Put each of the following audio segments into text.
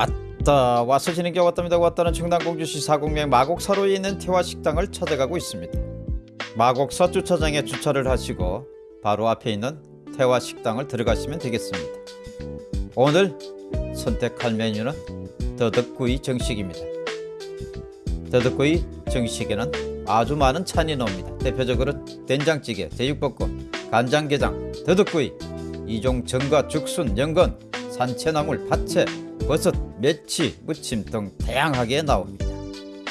왔다 와서 지는 게 왔답니다. 왔다는 충남공주시 사공명 마곡사로에 있는 태화 식당을 찾아가고 있습니다. 마곡사 주차장에 주차를 하시고 바로 앞에 있는 태화 식당을 들어가시면 되겠습니다. 오늘 선택할 메뉴는 더덕구이 정식입니다. 더덕구이 정식에는 아주 많은 찬이 나옵니다. 대표적으로 된장찌개, 제육볶음, 간장게장, 더덕구이 이종 전과 죽순, 연근, 산채나물, 파채, 버섯, 멸치, 무침 등 다양하게 나옵니다.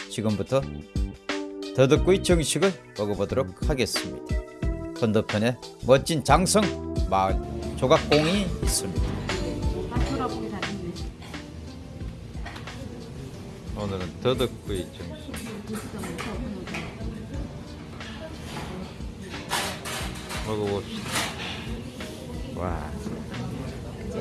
지금부터 더덕구이 정식을 먹어보도록 하겠습니다. 건너편에 멋진 장성 마을 조각공이 있습니다. 오늘은 더덕구이 정식 먹어봅시다. 와. 이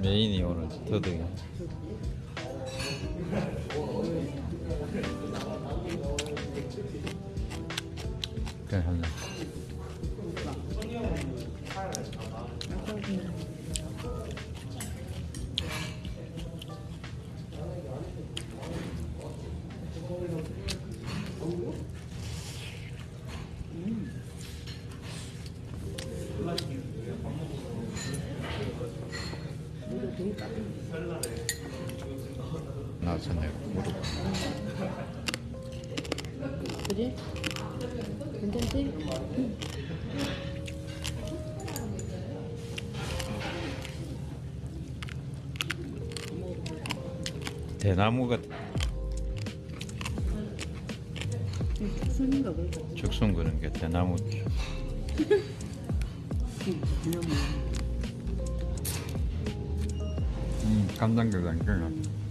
메인이 오늘 더덕이. 나왔네. 그지? 괜찮지? 대나무 같 순인가 보다. 죽순 그런 게 대나무. 음, 간장게장 끓여.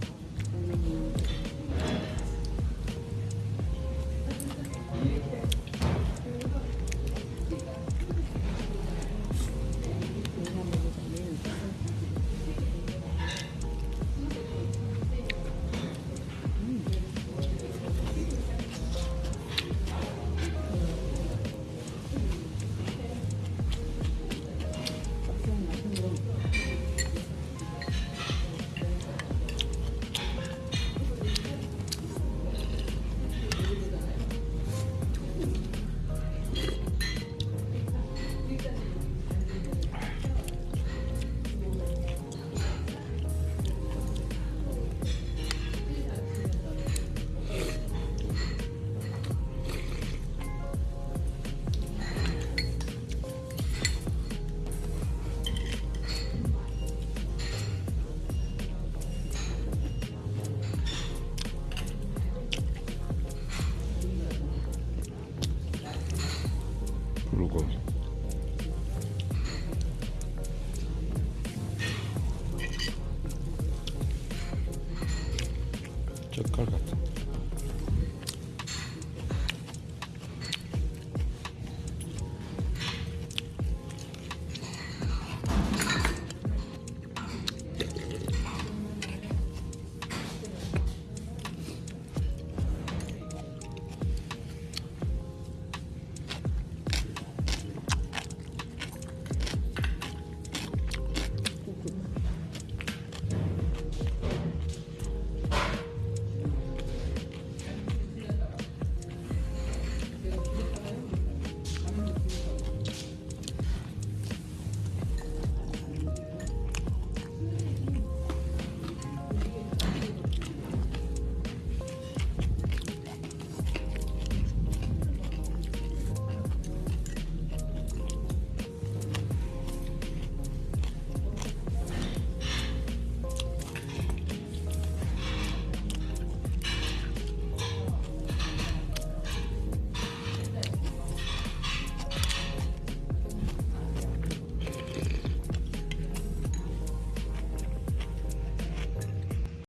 録音ちょっと軽かった